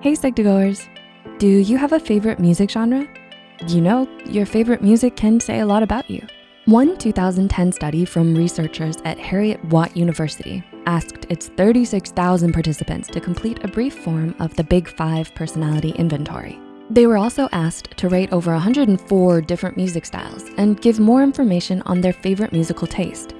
Hey Psych2Goers, do you have a favorite music genre? You know, your favorite music can say a lot about you. One 2010 study from researchers at Heriot-Watt University asked its 36,000 participants to complete a brief form of the Big Five personality inventory. They were also asked to rate over 104 different music styles and give more information on their favorite musical taste.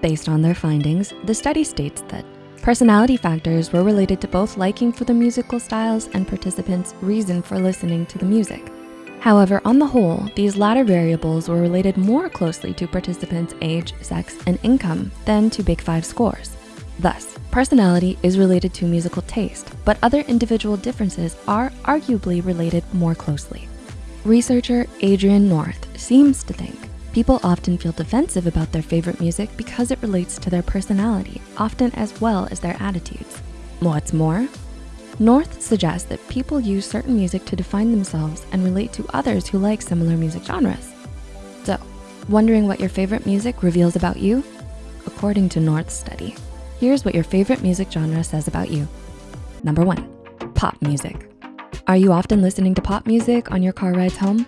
Based on their findings, the study states that personality factors were related to both liking for the musical styles and participants' reason for listening to the music. However, on the whole, these latter variables were related more closely to participants' age, sex, and income than to Big Five scores. Thus, personality is related to musical taste, but other individual differences are arguably related more closely. Researcher Adrian North seems to think people often feel defensive about their favorite music because it relates to their personality, often as well as their attitudes. What's more, North suggests that people use certain music to define themselves and relate to others who like similar music genres. So, wondering what your favorite music reveals about you? According to North's study, Here's what your favorite music genre says about you. Number one, pop music. Are you often listening to pop music on your car rides home?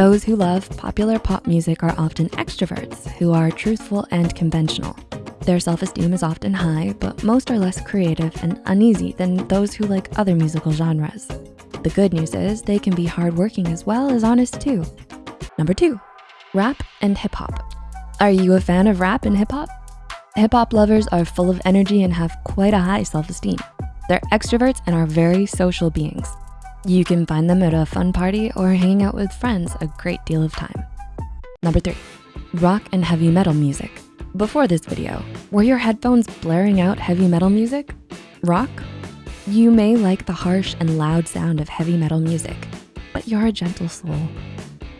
Those who love popular pop music are often extroverts who are truthful and conventional. Their self-esteem is often high, but most are less creative and uneasy than those who like other musical genres. The good news is they can be hardworking as well as honest too. Number two, rap and hip hop. Are you a fan of rap and hip hop? Hip hop lovers are full of energy and have quite a high self-esteem. They're extroverts and are very social beings. You can find them at a fun party or hanging out with friends a great deal of time. Number three, rock and heavy metal music. Before this video, were your headphones blaring out heavy metal music? Rock? You may like the harsh and loud sound of heavy metal music, but you're a gentle soul.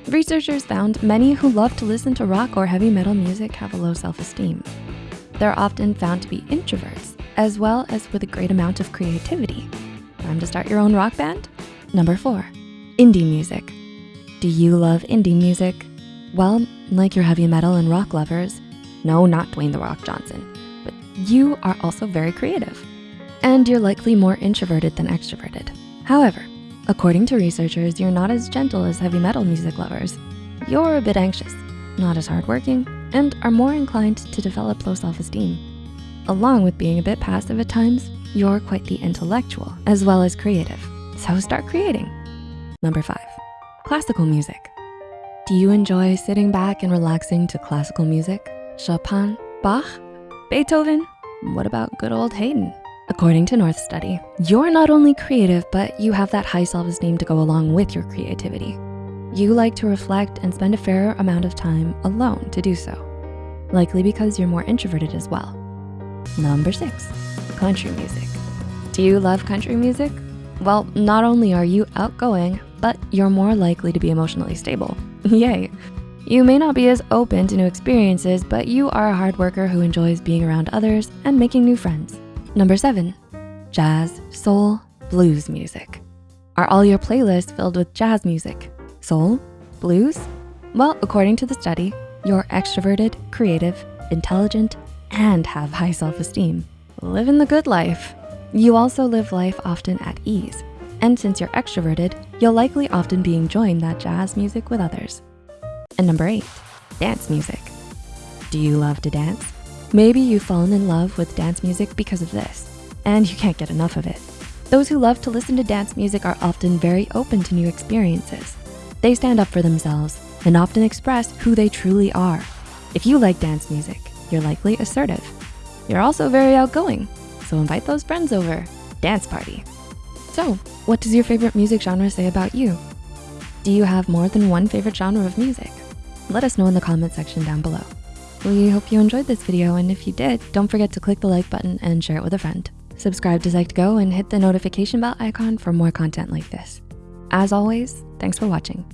Researchers found many who love to listen to rock or heavy metal music have a low self-esteem. They're often found to be introverts, as well as with a great amount of creativity. Time to start your own rock band? Number four, indie music. Do you love indie music? Well, like your heavy metal and rock lovers, no, not Dwayne The Rock Johnson, but you are also very creative. And you're likely more introverted than extroverted. However, according to researchers, you're not as gentle as heavy metal music lovers. You're a bit anxious, not as hardworking, and are more inclined to develop low self-esteem. Along with being a bit passive at times, you're quite the intellectual as well as creative. So start creating. Number five, classical music. Do you enjoy sitting back and relaxing to classical music? Chopin, Bach, Beethoven? What about good old Haydn? According to North Study, you're not only creative, but you have that high self-esteem to go along with your creativity. You like to reflect and spend a fair amount of time alone to do so, likely because you're more introverted as well. Number six, country music. Do you love country music? Well, not only are you outgoing, but you're more likely to be emotionally stable. Yay. You may not be as open to new experiences, but you are a hard worker who enjoys being around others and making new friends. Number seven, jazz, soul, blues music. Are all your playlists filled with jazz music? Soul? Blues? Well, according to the study, you're extroverted, creative, intelligent, and have high self-esteem. Living the good life. You also live life often at ease. And since you're extroverted, you'll likely often be enjoying that jazz music with others. And number eight, dance music. Do you love to dance? Maybe you've fallen in love with dance music because of this, and you can't get enough of it. Those who love to listen to dance music are often very open to new experiences. They stand up for themselves and often express who they truly are. If you like dance music, you're likely assertive. You're also very outgoing, so invite those friends over. Dance party. So, what does your favorite music genre say about you? Do you have more than one favorite genre of music? Let us know in the comment section down below. We hope you enjoyed this video, and if you did, don't forget to click the like button and share it with a friend. Subscribe to Psych2Go and hit the notification bell icon for more content like this. As always, thanks for watching.